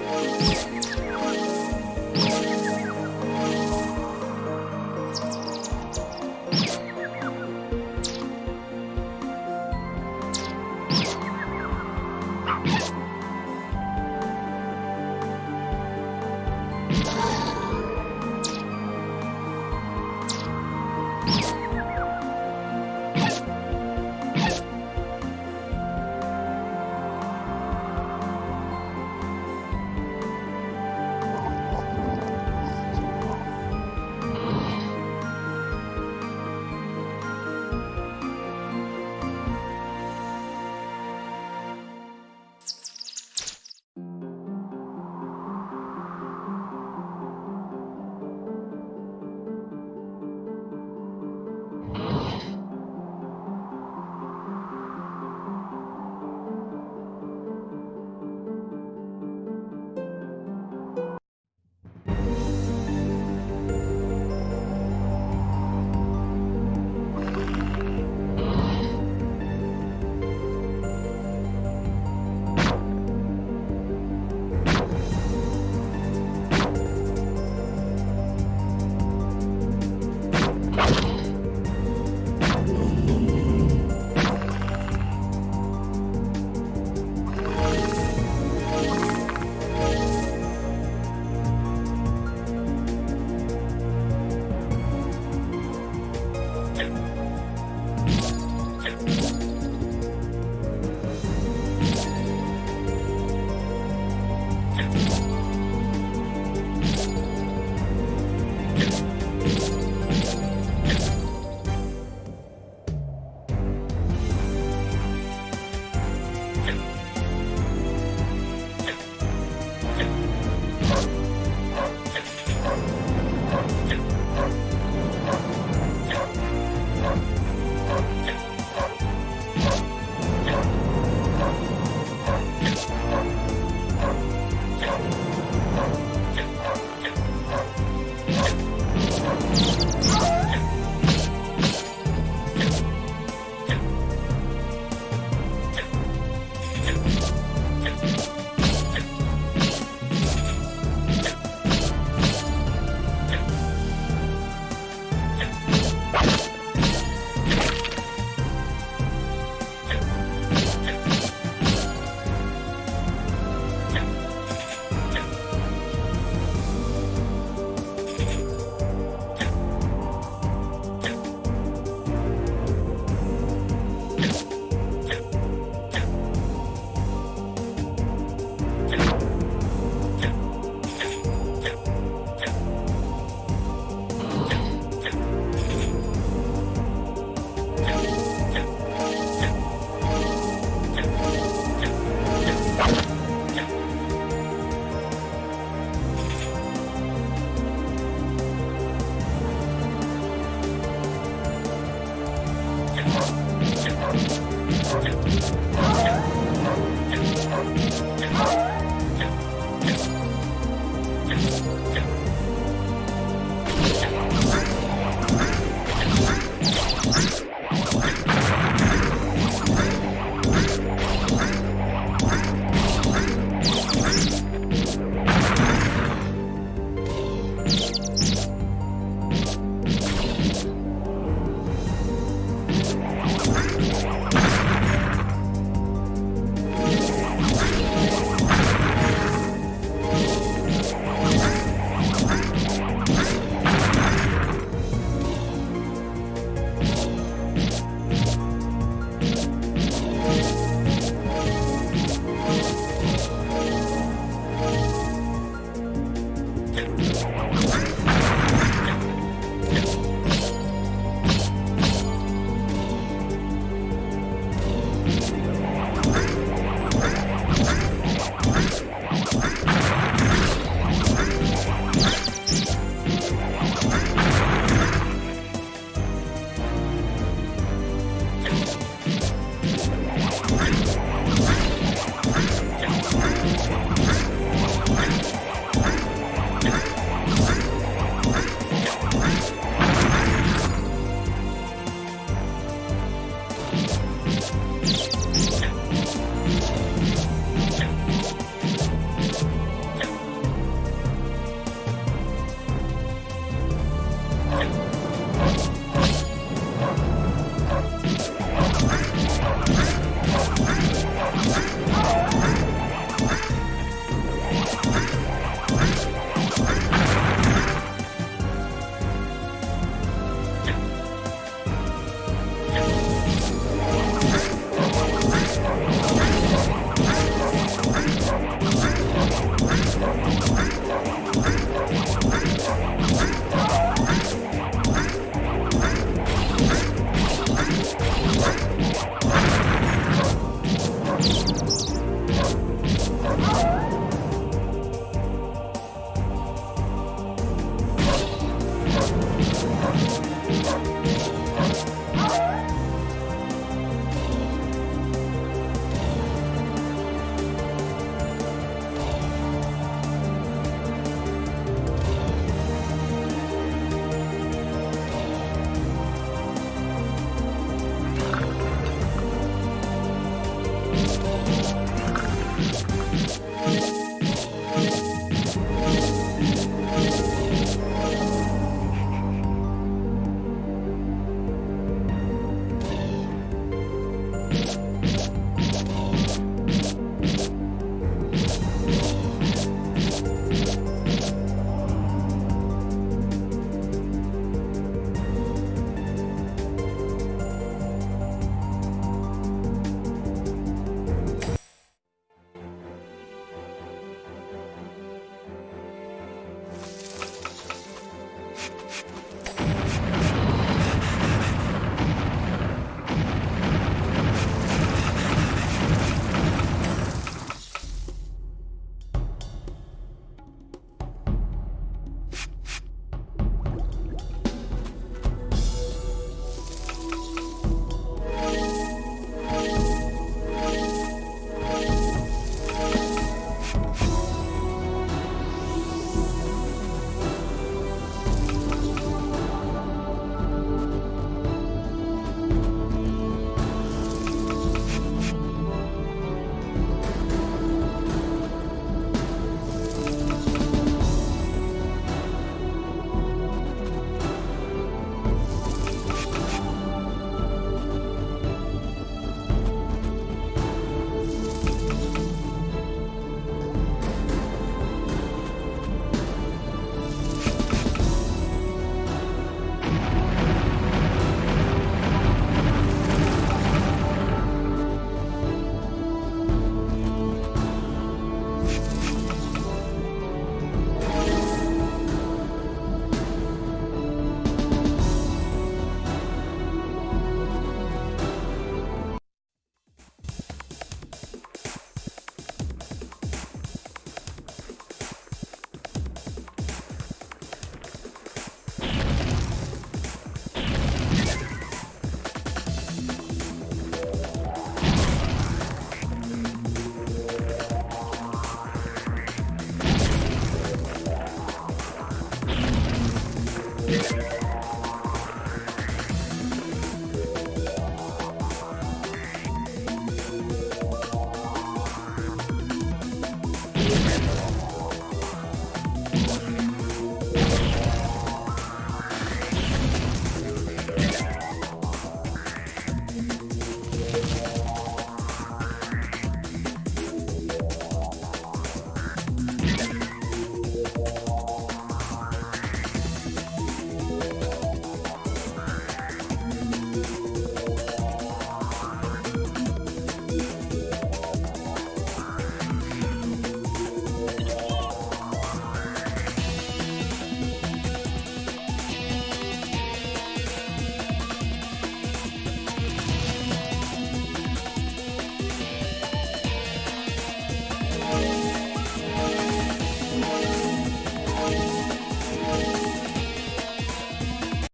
です。